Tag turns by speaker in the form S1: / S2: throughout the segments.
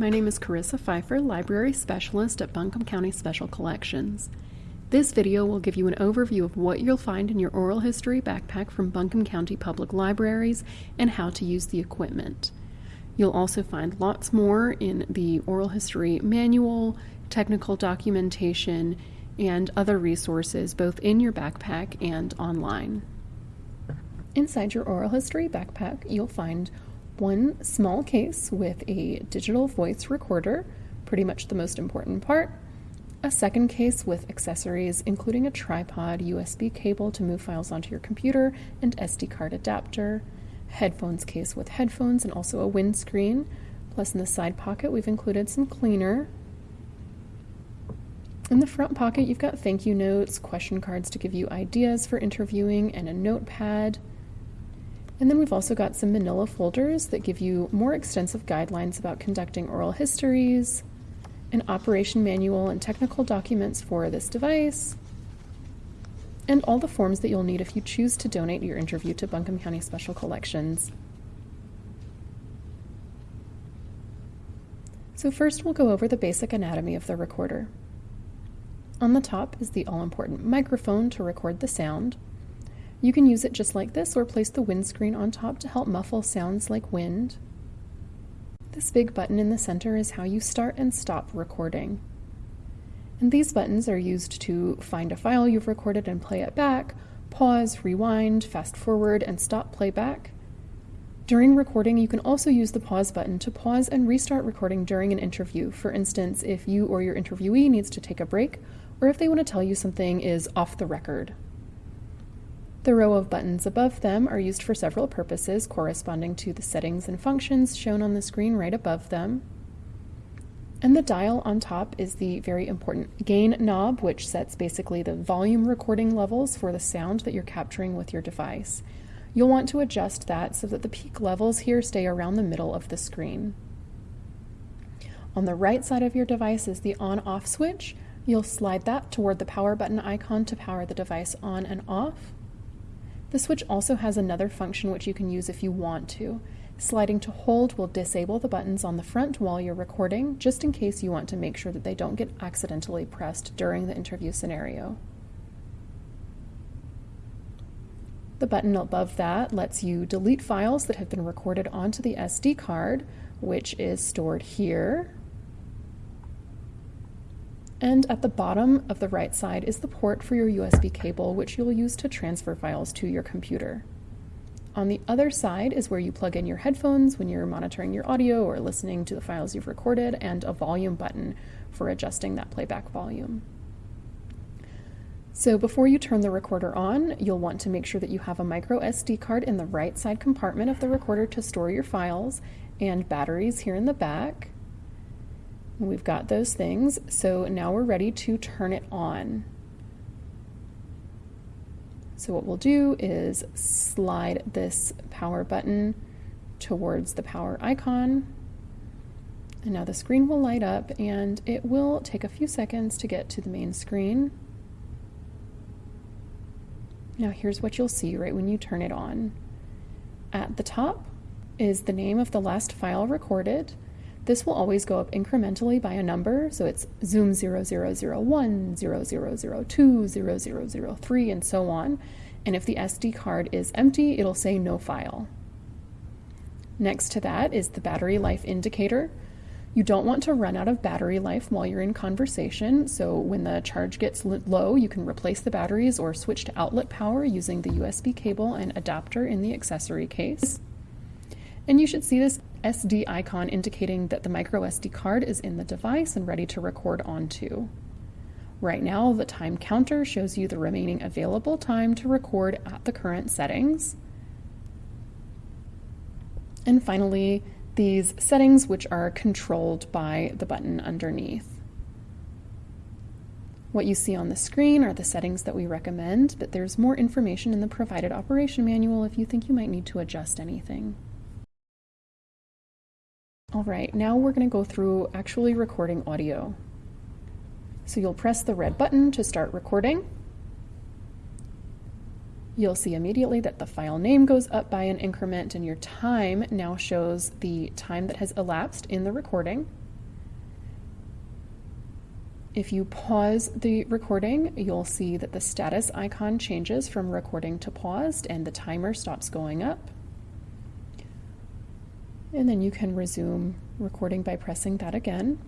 S1: My name is Carissa Pfeiffer, Library Specialist at Buncombe County Special Collections. This video will give you an overview of what you'll find in your oral history backpack from Buncombe County Public Libraries and how to use the equipment. You'll also find lots more in the oral history manual, technical documentation, and other resources both in your backpack and online. Inside your oral history backpack, you'll find one small case with a digital voice recorder, pretty much the most important part, a second case with accessories including a tripod, USB cable to move files onto your computer, and SD card adapter, headphones case with headphones and also a windscreen. Plus in the side pocket we've included some cleaner. In the front pocket you've got thank you notes, question cards to give you ideas for interviewing, and a notepad. And then we've also got some manila folders that give you more extensive guidelines about conducting oral histories, an operation manual and technical documents for this device, and all the forms that you'll need if you choose to donate your interview to Buncombe County Special Collections. So first we'll go over the basic anatomy of the recorder. On the top is the all-important microphone to record the sound. You can use it just like this or place the windscreen on top to help muffle sounds like wind. This big button in the center is how you start and stop recording. And these buttons are used to find a file you've recorded and play it back, pause, rewind, fast forward, and stop playback. During recording, you can also use the pause button to pause and restart recording during an interview. For instance, if you or your interviewee needs to take a break, or if they want to tell you something is off the record. The row of buttons above them are used for several purposes corresponding to the settings and functions shown on the screen right above them. And the dial on top is the very important gain knob, which sets basically the volume recording levels for the sound that you're capturing with your device. You'll want to adjust that so that the peak levels here stay around the middle of the screen. On the right side of your device is the on-off switch. You'll slide that toward the power button icon to power the device on and off. The switch also has another function which you can use if you want to. Sliding to hold will disable the buttons on the front while you're recording, just in case you want to make sure that they don't get accidentally pressed during the interview scenario. The button above that lets you delete files that have been recorded onto the SD card, which is stored here. And at the bottom of the right side is the port for your USB cable, which you'll use to transfer files to your computer. On the other side is where you plug in your headphones when you're monitoring your audio or listening to the files you've recorded, and a volume button for adjusting that playback volume. So before you turn the recorder on, you'll want to make sure that you have a micro SD card in the right side compartment of the recorder to store your files and batteries here in the back. We've got those things, so now we're ready to turn it on. So what we'll do is slide this power button towards the power icon. And now the screen will light up and it will take a few seconds to get to the main screen. Now here's what you'll see right when you turn it on. At the top is the name of the last file recorded. This will always go up incrementally by a number, so it's zoom 0001, 0002, 0003, and so on. And if the SD card is empty, it'll say no file. Next to that is the battery life indicator. You don't want to run out of battery life while you're in conversation, so when the charge gets low, you can replace the batteries or switch to outlet power using the USB cable and adapter in the accessory case. And you should see this SD icon indicating that the micro SD card is in the device and ready to record onto. Right now, the time counter shows you the remaining available time to record at the current settings. And finally, these settings which are controlled by the button underneath. What you see on the screen are the settings that we recommend, but there's more information in the provided operation manual if you think you might need to adjust anything. All right, now we're going to go through actually recording audio. So you'll press the red button to start recording. You'll see immediately that the file name goes up by an increment and your time now shows the time that has elapsed in the recording. If you pause the recording, you'll see that the status icon changes from recording to paused and the timer stops going up. And then you can resume recording by pressing that again.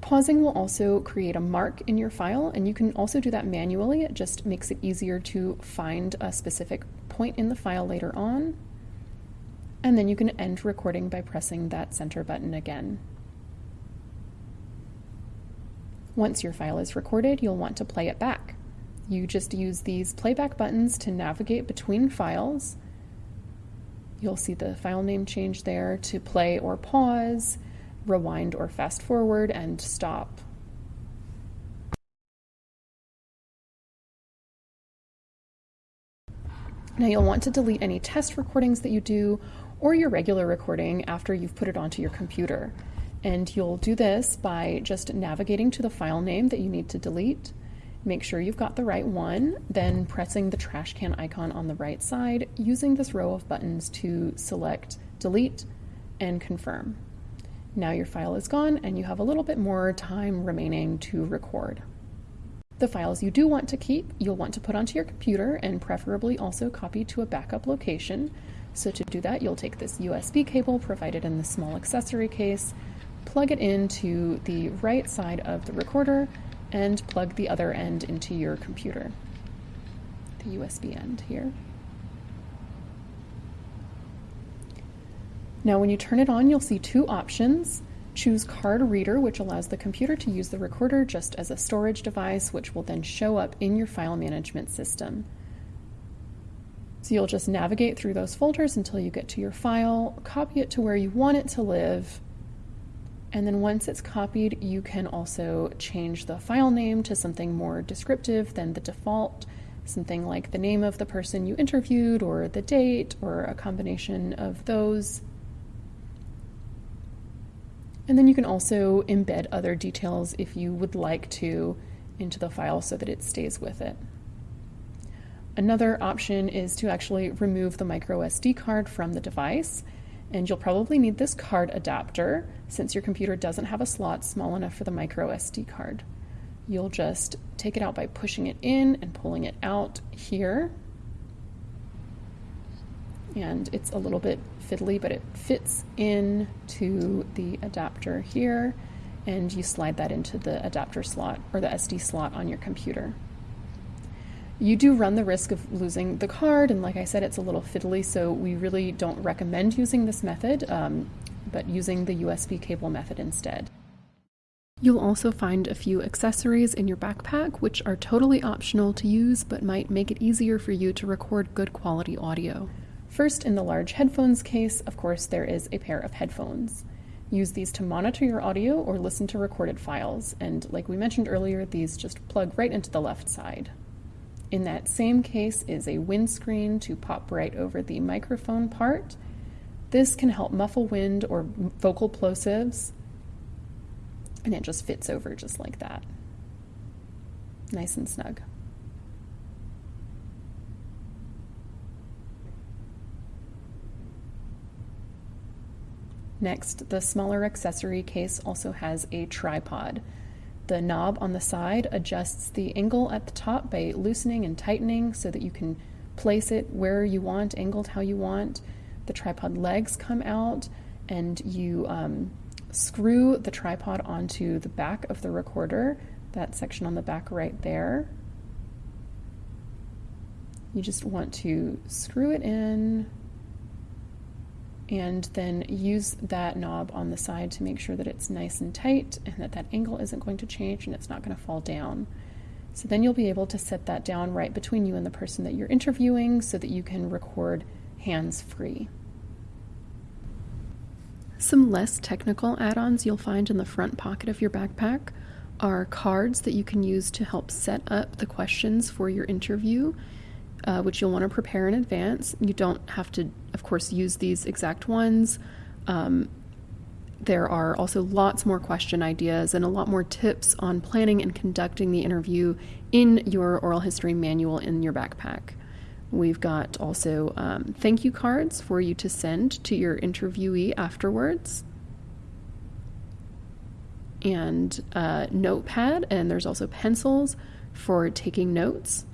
S1: Pausing will also create a mark in your file, and you can also do that manually. It just makes it easier to find a specific point in the file later on. And then you can end recording by pressing that center button again. Once your file is recorded, you'll want to play it back. You just use these playback buttons to navigate between files. You'll see the file name change there to play or pause rewind or fast forward and stop. Now you'll want to delete any test recordings that you do or your regular recording after you've put it onto your computer. And you'll do this by just navigating to the file name that you need to delete. Make sure you've got the right one, then pressing the trash can icon on the right side, using this row of buttons to select delete and confirm. Now your file is gone and you have a little bit more time remaining to record. The files you do want to keep, you'll want to put onto your computer and preferably also copy to a backup location. So to do that, you'll take this USB cable provided in the small accessory case, plug it into the right side of the recorder, and plug the other end into your computer, the USB end here. Now when you turn it on, you'll see two options. Choose Card Reader, which allows the computer to use the recorder just as a storage device, which will then show up in your file management system. So you'll just navigate through those folders until you get to your file, copy it to where you want it to live, and then once it's copied, you can also change the file name to something more descriptive than the default, something like the name of the person you interviewed or the date or a combination of those. And then you can also embed other details if you would like to into the file so that it stays with it. Another option is to actually remove the micro SD card from the device. And you'll probably need this card adapter since your computer doesn't have a slot small enough for the micro SD card. You'll just take it out by pushing it in and pulling it out here. And it's a little bit fiddly, but it fits into the adapter here and you slide that into the adapter slot or the SD slot on your computer. You do run the risk of losing the card, and like I said, it's a little fiddly, so we really don't recommend using this method, um, but using the USB cable method instead. You'll also find a few accessories in your backpack, which are totally optional to use but might make it easier for you to record good quality audio. First, in the large headphones case, of course, there is a pair of headphones. Use these to monitor your audio or listen to recorded files, and like we mentioned earlier, these just plug right into the left side. In that same case is a windscreen to pop right over the microphone part. This can help muffle wind or vocal plosives, and it just fits over just like that. Nice and snug. Next, the smaller accessory case also has a tripod. The knob on the side adjusts the angle at the top by loosening and tightening so that you can place it where you want, angled how you want. The tripod legs come out and you um, screw the tripod onto the back of the recorder, that section on the back right there. You just want to screw it in and then use that knob on the side to make sure that it's nice and tight and that that angle isn't going to change and it's not going to fall down. So then you'll be able to set that down right between you and the person that you're interviewing so that you can record hands free. Some less technical add-ons you'll find in the front pocket of your backpack are cards that you can use to help set up the questions for your interview uh, which you'll want to prepare in advance. You don't have to, of course, use these exact ones. Um, there are also lots more question ideas and a lot more tips on planning and conducting the interview in your oral history manual in your backpack, We've got also um, thank you cards for you to send to your interviewee afterwards. And a notepad, and there's also pencils for taking notes.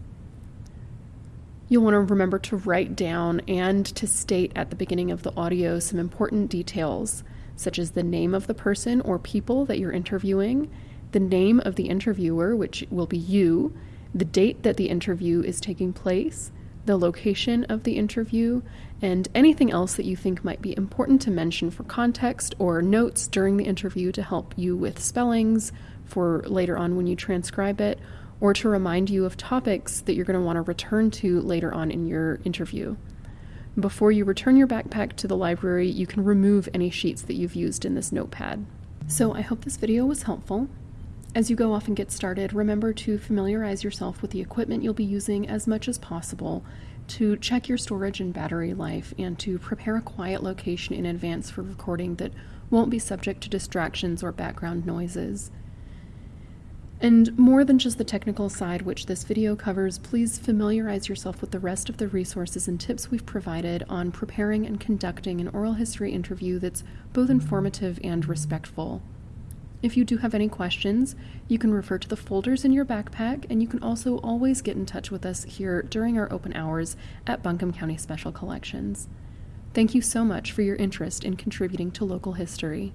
S1: You'll want to remember to write down and to state at the beginning of the audio some important details, such as the name of the person or people that you're interviewing, the name of the interviewer, which will be you, the date that the interview is taking place, the location of the interview, and anything else that you think might be important to mention for context or notes during the interview to help you with spellings for later on when you transcribe it, or to remind you of topics that you're going to want to return to later on in your interview. Before you return your backpack to the library, you can remove any sheets that you've used in this notepad. So I hope this video was helpful. As you go off and get started, remember to familiarize yourself with the equipment you'll be using as much as possible, to check your storage and battery life, and to prepare a quiet location in advance for recording that won't be subject to distractions or background noises. And more than just the technical side, which this video covers, please familiarize yourself with the rest of the resources and tips we've provided on preparing and conducting an oral history interview that's both informative and respectful. If you do have any questions, you can refer to the folders in your backpack, and you can also always get in touch with us here during our open hours at Buncombe County Special Collections. Thank you so much for your interest in contributing to local history.